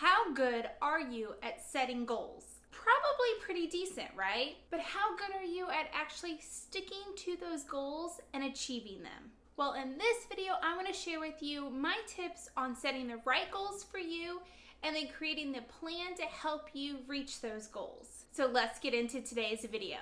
How good are you at setting goals? Probably pretty decent, right? But how good are you at actually sticking to those goals and achieving them? Well, in this video, I'm to share with you my tips on setting the right goals for you and then creating the plan to help you reach those goals. So let's get into today's video.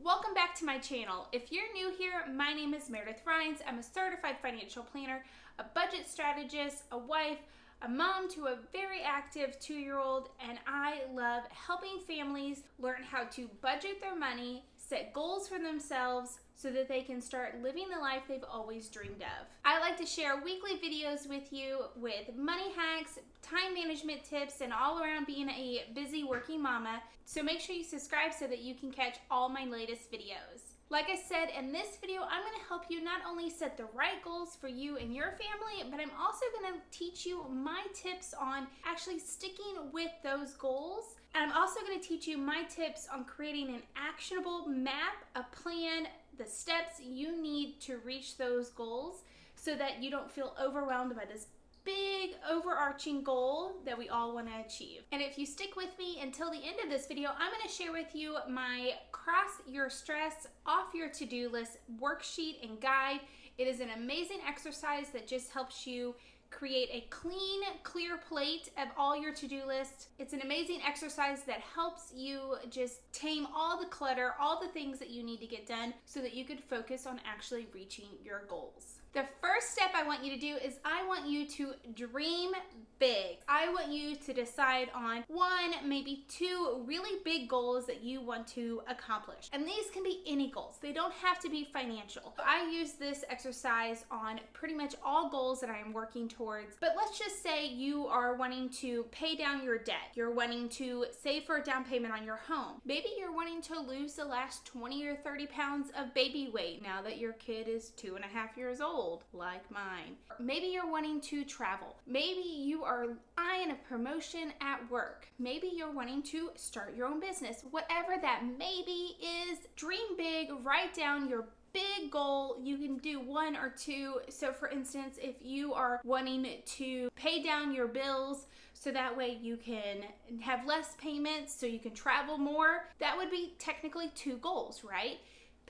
Welcome back to my channel. If you're new here, my name is Meredith Rhines. I'm a certified financial planner, a budget strategist, a wife, a mom to a very active two year old, and I love helping families learn how to budget their money, set goals for themselves so that they can start living the life they've always dreamed of. I like to share weekly videos with you with money hacks, time management tips, and all around being a busy working mama. So make sure you subscribe so that you can catch all my latest videos. Like I said, in this video, I'm gonna help you not only set the right goals for you and your family, but I'm also gonna teach you my tips on actually sticking with those goals. And I'm also gonna teach you my tips on creating an actionable map, a plan, the steps you need to reach those goals so that you don't feel overwhelmed by this big overarching goal that we all want to achieve. And if you stick with me until the end of this video, I'm going to share with you my cross your stress off your to-do list worksheet and guide. It is an amazing exercise that just helps you create a clean, clear plate of all your to-do list. It's an amazing exercise that helps you just tame all the clutter, all the things that you need to get done so that you could focus on actually reaching your goals. The first step I want you to do is I want you to dream big. I want you to decide on one, maybe two really big goals that you want to accomplish. And these can be any goals. They don't have to be financial. I use this exercise on pretty much all goals that I am working towards. But let's just say you are wanting to pay down your debt. You're wanting to save for a down payment on your home. Maybe you're wanting to lose the last 20 or 30 pounds of baby weight now that your kid is two and a half years old like mine. Maybe you're wanting to travel. Maybe you are eyeing a promotion at work. Maybe you're wanting to start your own business. Whatever that maybe is, dream big, write down your big goal, you can do one or two. So, for instance, if you are wanting to pay down your bills so that way you can have less payments so you can travel more, that would be technically two goals, right?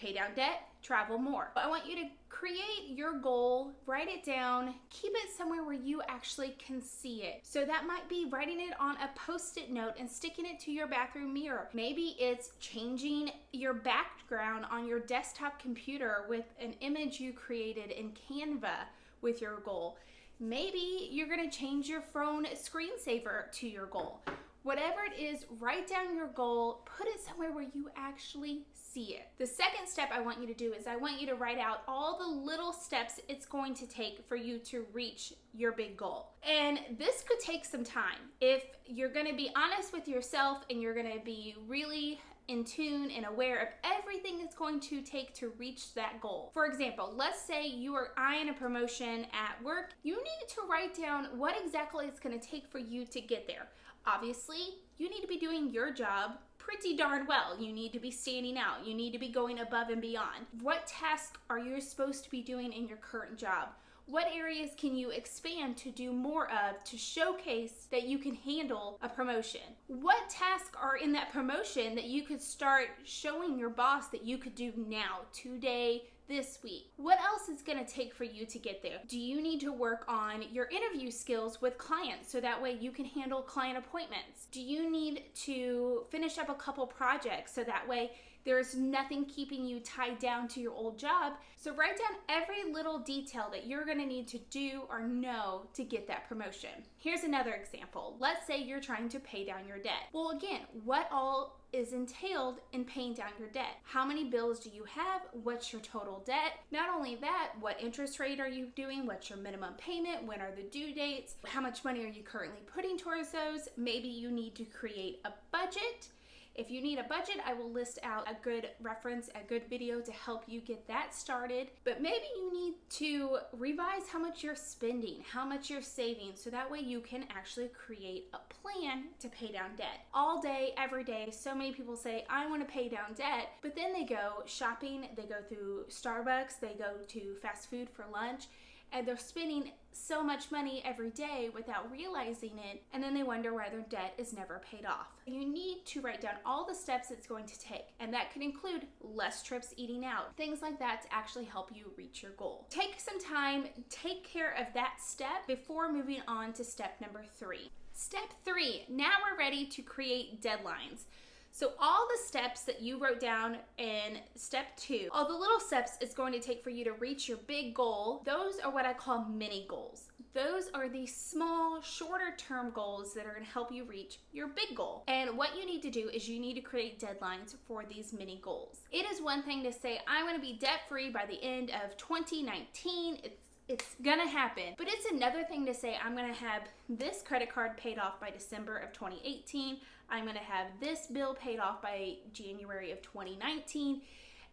Pay down debt, travel more. I want you to create your goal, write it down, keep it somewhere where you actually can see it. So that might be writing it on a post-it note and sticking it to your bathroom mirror. Maybe it's changing your background on your desktop computer with an image you created in Canva with your goal. Maybe you're gonna change your phone screensaver to your goal. Whatever it is, write down your goal, put it somewhere where you actually see it. The second step I want you to do is I want you to write out all the little steps it's going to take for you to reach your big goal. And this could take some time. If you're gonna be honest with yourself and you're gonna be really in tune and aware of everything it's going to take to reach that goal. For example, let's say you are eyeing a promotion at work. You need to write down what exactly it's going to take for you to get there. Obviously, you need to be doing your job pretty darn well. You need to be standing out. You need to be going above and beyond. What tasks are you supposed to be doing in your current job? What areas can you expand to do more of to showcase that you can handle a promotion? What tasks are in that promotion that you could start showing your boss that you could do now, today, this week. What else is going to take for you to get there? Do you need to work on your interview skills with clients so that way you can handle client appointments? Do you need to finish up a couple projects so that way there's nothing keeping you tied down to your old job. So write down every little detail that you're gonna need to do or know to get that promotion. Here's another example. Let's say you're trying to pay down your debt. Well, again, what all is entailed in paying down your debt. How many bills do you have? What's your total debt? Not only that, what interest rate are you doing? What's your minimum payment? When are the due dates? How much money are you currently putting towards those? Maybe you need to create a budget if you need a budget, I will list out a good reference, a good video to help you get that started. But maybe you need to revise how much you're spending, how much you're saving, so that way you can actually create a plan to pay down debt. All day, every day, so many people say, I want to pay down debt, but then they go shopping, they go through Starbucks, they go to fast food for lunch, and they're spending so much money every day without realizing it, and then they wonder why their debt is never paid off. You need to write down all the steps it's going to take, and that could include less trips eating out, things like that to actually help you reach your goal. Take some time, take care of that step before moving on to step number three. Step three, now we're ready to create deadlines. So all the steps that you wrote down in step two, all the little steps it's going to take for you to reach your big goal, those are what I call mini goals. Those are the small, shorter term goals that are going to help you reach your big goal. And what you need to do is you need to create deadlines for these mini goals. It is one thing to say, I want to be debt free by the end of 2019. It's it's gonna happen. But it's another thing to say, I'm gonna have this credit card paid off by December of 2018. I'm gonna have this bill paid off by January of 2019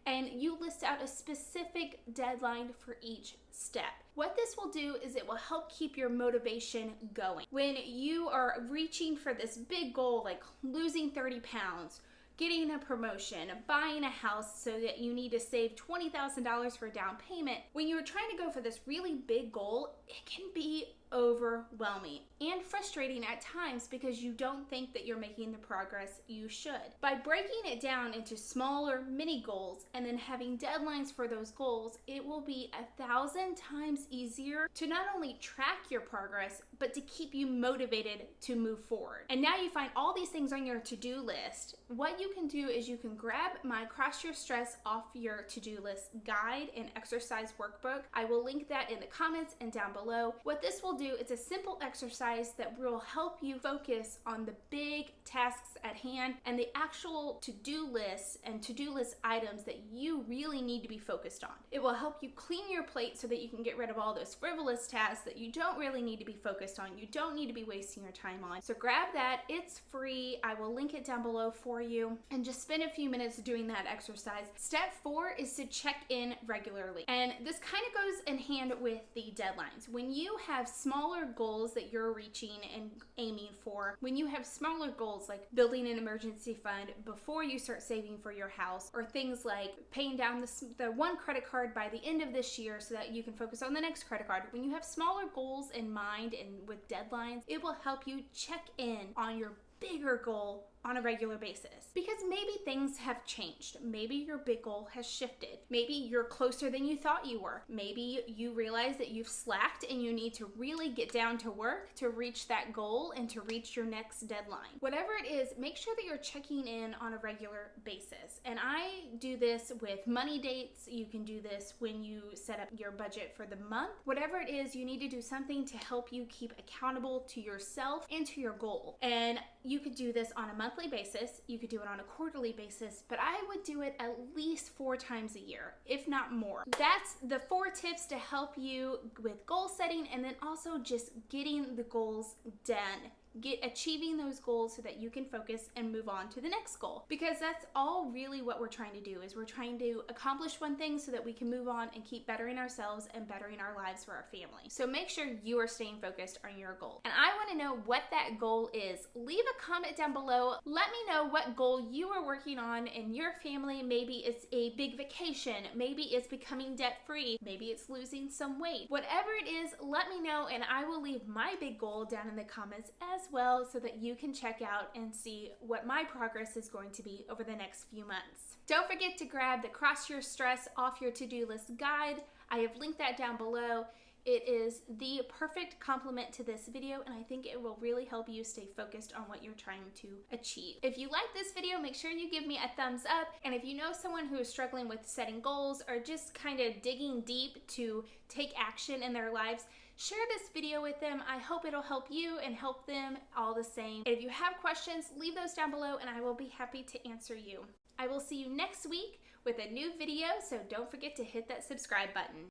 and you list out a specific deadline for each step. What this will do is it will help keep your motivation going. When you are reaching for this big goal like losing 30 pounds, getting a promotion, buying a house so that you need to save $20,000 for a down payment, when you're trying to go for this really big goal, it can be overwhelming and frustrating at times because you don't think that you're making the progress you should. By breaking it down into smaller mini goals and then having deadlines for those goals, it will be a thousand times easier to not only track your progress, but to keep you motivated to move forward. And now you find all these things on your to do list. What you can do is you can grab my Cross Your Stress Off Your To Do List guide and exercise workbook. I will link that in the comments and down below. What this will do, it's a simple exercise that will help you focus on the big tasks at hand and the actual to-do lists and to-do list items that you really need to be focused on. It will help you clean your plate so that you can get rid of all those frivolous tasks that you don't really need to be focused on, you don't need to be wasting your time on. So grab that, it's free. I will link it down below for you and just spend a few minutes doing that exercise. Step four is to check in regularly. And this kind of goes in hand with the deadlines. When you have smaller goals that you're reaching and aiming for, when you have smaller goals like building an emergency fund before you start saving for your house, or things like paying down the, the one credit card by the end of this year so that you can focus on the next credit card, when you have smaller goals in mind and with deadlines, it will help you check in on your bigger goal on a regular basis because maybe things have changed. Maybe your big goal has shifted. Maybe you're closer than you thought you were. Maybe you realize that you've slacked and you need to really get down to work to reach that goal and to reach your next deadline. Whatever it is, make sure that you're checking in on a regular basis. And I do this with money dates. You can do this when you set up your budget for the month. Whatever it is, you need to do something to help you keep accountable to yourself and to your goal. And you could do this on a monthly monthly basis, you could do it on a quarterly basis, but I would do it at least four times a year, if not more. That's the four tips to help you with goal setting and then also just getting the goals done get achieving those goals so that you can focus and move on to the next goal. Because that's all really what we're trying to do is we're trying to accomplish one thing so that we can move on and keep bettering ourselves and bettering our lives for our family. So make sure you are staying focused on your goal. And i want to know what that goal is. Leave a comment down below. Let me know what goal you are working on in your family. Maybe it's a big vacation. Maybe it's becoming debt free maybe it's losing some weight. Whatever it is let me know and i will leave my big goal down in the comments well so that you can check out and see what my progress is going to be over the next few months. Don't forget to grab the Cross Your Stress Off Your To-Do List guide. I have linked that down below. It is the perfect complement to this video and I think it will really help you stay focused on what you're trying to achieve. If you like this video, make sure you give me a thumbs up and if you know someone who is struggling with setting goals or just kind of digging deep to take action in their lives, share this video with them. I hope it'll help you and help them all the same. And if you have questions, leave those down below and I will be happy to answer you. I will see you next week with a new video, so don't forget to hit that subscribe button.